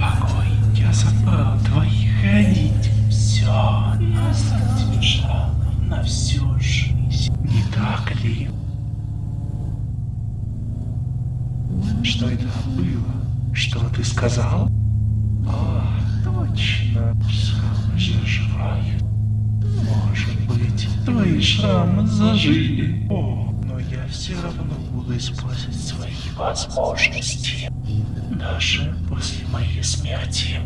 порой я забыл твоих родителей. Все я задержало на всю жизнь. Не так ли? Что это было? Что ты сказал? А, точно. Шрамы заживают. Может быть, твои шрамы зажили. О, но я все равно буду использовать свои возможности. Даже после моей смерти.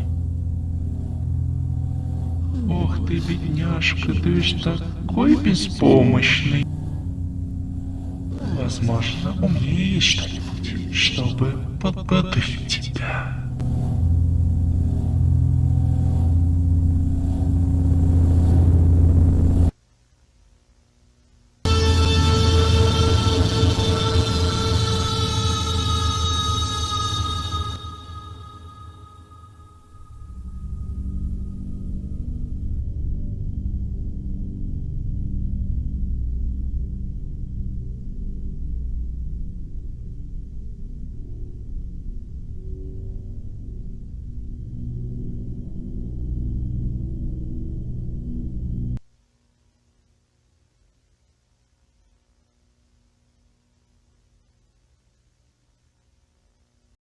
Ох ты, бедняжка, ты ведь такой беспомощный. Возможно, у меня есть что-нибудь, чтобы тебя.